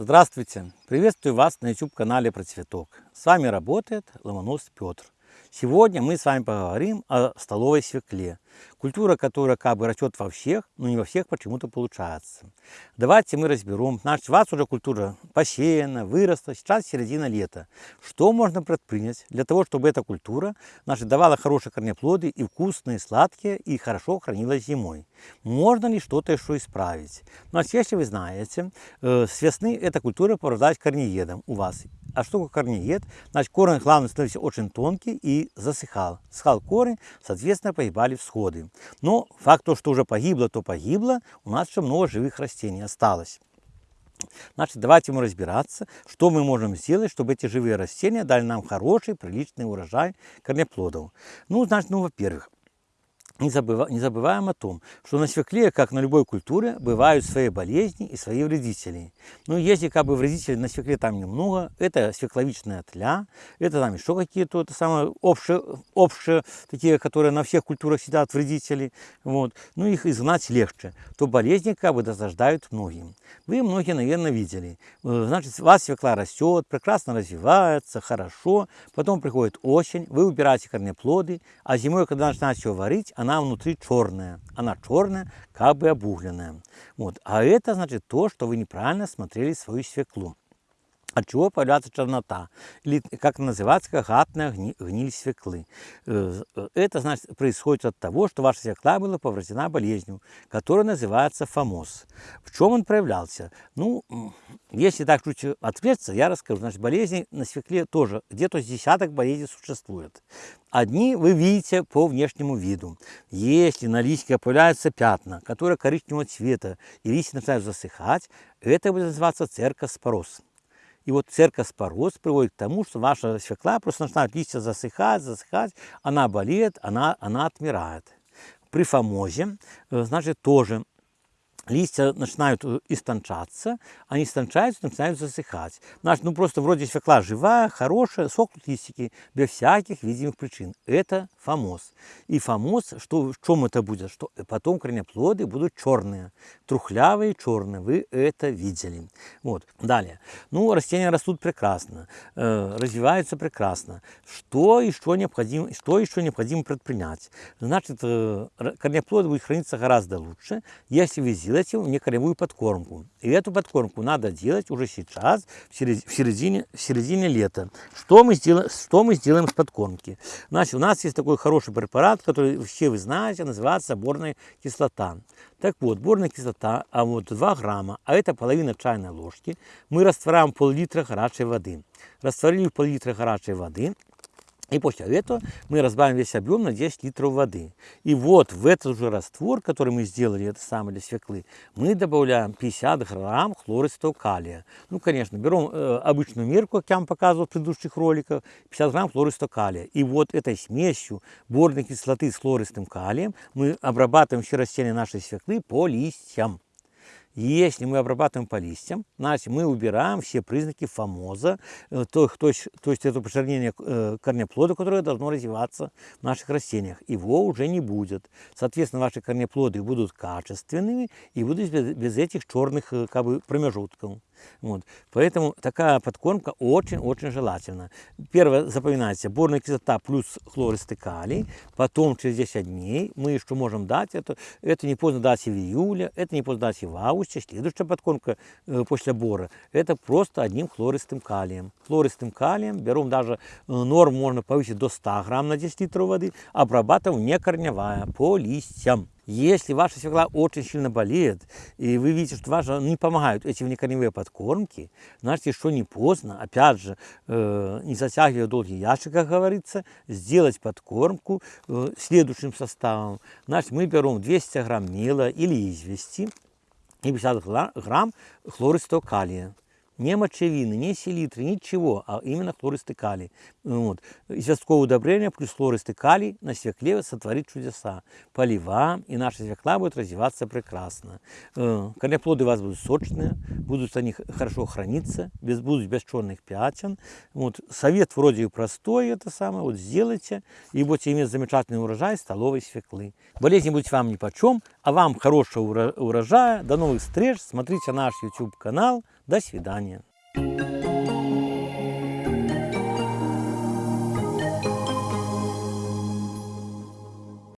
Здравствуйте! Приветствую вас на YouTube-канале Про Цветок. С вами работает Ломонос Петр. Сегодня мы с вами поговорим о столовой свекле. Культура, которая как бы растет во всех, но не во всех почему-то получается. Давайте мы разберем. Значит, у вас уже культура посеяна, выросла, сейчас середина лета. Что можно предпринять для того, чтобы эта культура значит, давала хорошие корнеплоды и вкусные, сладкие, и хорошо хранилась зимой? Можно ли что-то еще исправить? Значит, если вы знаете, э, с весны эта культура порождалась корнеедом у вас. А такое корнеед? Значит, корень главный становился очень тонкий и засыхал. Схал корень, соответственно, погибали всходы. Но факт то, что уже погибло, то погибло, у нас еще много живых растений осталось. Значит, давайте мы разбираться, что мы можем сделать, чтобы эти живые растения дали нам хороший, приличный урожай корнеплодов. Ну, значит, ну, во-первых, не, забыва, не забываем о том, что на свекле, как на любой культуре, бывают свои болезни и свои вредители. Ну, если как бы вредителей на свекле там немного, это свекловичная тля, это там еще какие-то это самое общие, общие, такие, которые на всех культурах сидят вредители, вот, ну, их изгнать легче, то болезни как бы досаждают многим. Вы многие, наверное, видели. Э, значит, у вас свекла растет, прекрасно развивается, хорошо, потом приходит осень, вы убираете корнеплоды, а зимой, когда начинаете все варить, она она внутри черная. Она черная, как бы обугленная. Вот. А это значит то, что вы неправильно смотрели свою свеклу. От чего появляется чернота, или как называется, гатная гниль свеклы. Это значит, происходит от того, что ваша свекла была повреждена болезнью, которая называется фомоз. В чем он проявлялся? Ну, если так чуть ответиться, я расскажу. Значит, болезни на свекле тоже, где-то десяток болезней существует. Одни вы видите по внешнему виду. Если на листьке появляются пятна, которые коричневого цвета, и листья начинают засыхать, это будет называться церкоспороз. И вот церкоспороз приводит к тому, что ваша свекла просто начинает листья засыхать, засыхать, она болеет, она, она отмирает. При фомозе, э, значит, тоже листья начинают э, истончаться, они истончаются, начинают засыхать. Значит, ну просто вроде свекла живая, хорошая, сохнут листики без всяких видимых причин. Это фомоз. И фомоз, что, в чем это будет? Что потом корнеплоды будут черные, трухлявые, черные. Вы это видели. Вот. Далее. Ну, растения растут прекрасно, э, развиваются прекрасно. Что еще необходимо, что еще необходимо предпринять? Значит, э, корнеплоды будут храниться гораздо лучше, если вы сделаете мне корневую подкормку. И эту подкормку надо делать уже сейчас, в середине, в середине лета. Что мы, сделаем, что мы сделаем с подкормки? Значит, у нас есть такой хороший препарат, который все вы знаете, называется борная кислота. Так вот, борная кислота, а вот 2 грамма, а это половина чайной ложки, мы растворяем пол-литра горячей воды. Растворили пол-литра горячей воды, и после этого мы разбавим весь объем на 10 литров воды. И вот в этот же раствор, который мы сделали, это самое для свеклы, мы добавляем 50 грамм хлористого калия. Ну, конечно, берем э, обычную мерку, как я вам показывал в предыдущих роликах, 50 грамм хлористого калия. И вот этой смесью борной кислоты с хлористым калием мы обрабатываем все растения нашей свеклы по листьям. Если мы обрабатываем по листьям, значит мы убираем все признаки фомоза, э, то, то, то есть это почернение э, корнеплода, которое должно развиваться в наших растениях. Его уже не будет. Соответственно, ваши корнеплоды будут качественными и будут без, без этих черных э, как бы, промежутков. Вот. Поэтому такая подкормка очень-очень желательна. Первое, запоминайте, борная кислота плюс хлористый калий. Потом через 10 дней мы еще можем дать это. Это не поздно дать и в июле, это не поздно дать и в августе. Следующая подкормка э, после бора, это просто одним хлористым калием. Хлористым калием берем даже э, норму можно повысить до 100 грамм на 10 литров воды, обрабатываем не корневая, по листьям. Если ваша свекла очень сильно болеет, и вы видите, что ваша не помогают эти внекорневые подкормки, значит, еще не поздно, опять же, э, не затягивая долгий ящик, как говорится, сделать подкормку э, следующим составом. Значит, мы берем 200 грамм мела или извести и 50 грамм хлористого калия не мочевины, не селитры, ничего, а именно хлористый калий. Вот. Известковое удобрение плюс хлористый калий на свекле сотворит чудеса. Поливаем, и наша свекла будет развиваться прекрасно. Э, корнеплоды у вас будут сочные, будут они хорошо храниться, без, будут без черных пятен. Вот. Совет вроде простой, это самое, вот сделайте, и будете иметь замечательный урожай столовой свеклы. Болезни будут вам ни по чем, А вам хорошего урожая, до новых встреч, смотрите наш YouTube канал, до свидания.